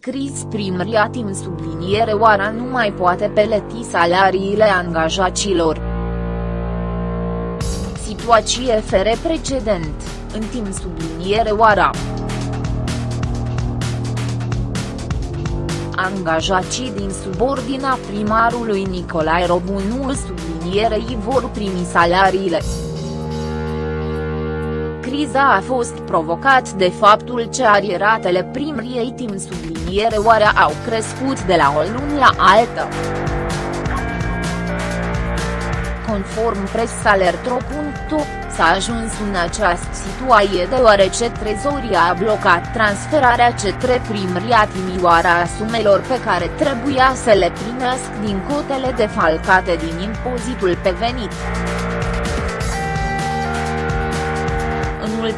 Cris primria timp subliniere oara nu mai poate peleti salariile angajaților. Situație fere precedent, în timp subliniere oara. Angajații din subordina primarului Nicolae Robunul sublinierei vor primi salariile. Criza a fost provocat de faptul ce arieratele primriei timp subliniere oare au crescut de la o lună la altă. Conform presalertro.ro, s-a ajuns în această situație deoarece trezoria a blocat transferarea către primria Timioara a sumelor pe care trebuia să le primească din cotele defalcate din impozitul pe venit.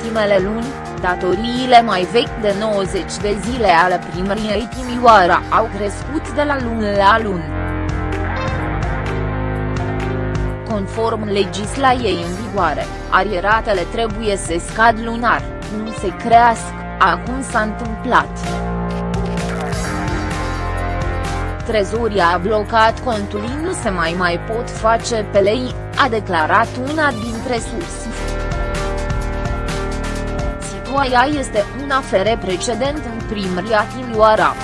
Ultimele luni, datoriile mai vechi de 90 de zile ale primăriei Timișoara au crescut de la lună la lună. Conform legislației în vigoare, arieratele trebuie să scad lunar, nu se crească, acum s-a întâmplat. Trezoria a blocat contul nu se mai mai pot face pe lei, a declarat una dintre surse. Situația este un afere precedent în primăria Timioara.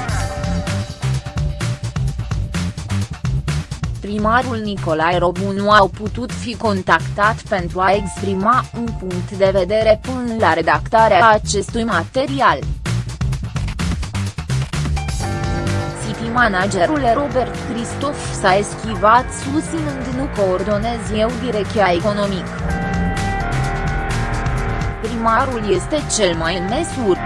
primarul Nicolae Robu nu au putut fi contactat pentru a exprima un punct de vedere până la redactarea acestui material. City managerul Robert Christoph s-a eschivat susținând nu coordonez eu direcția economic. Primarul este cel mai în măsură.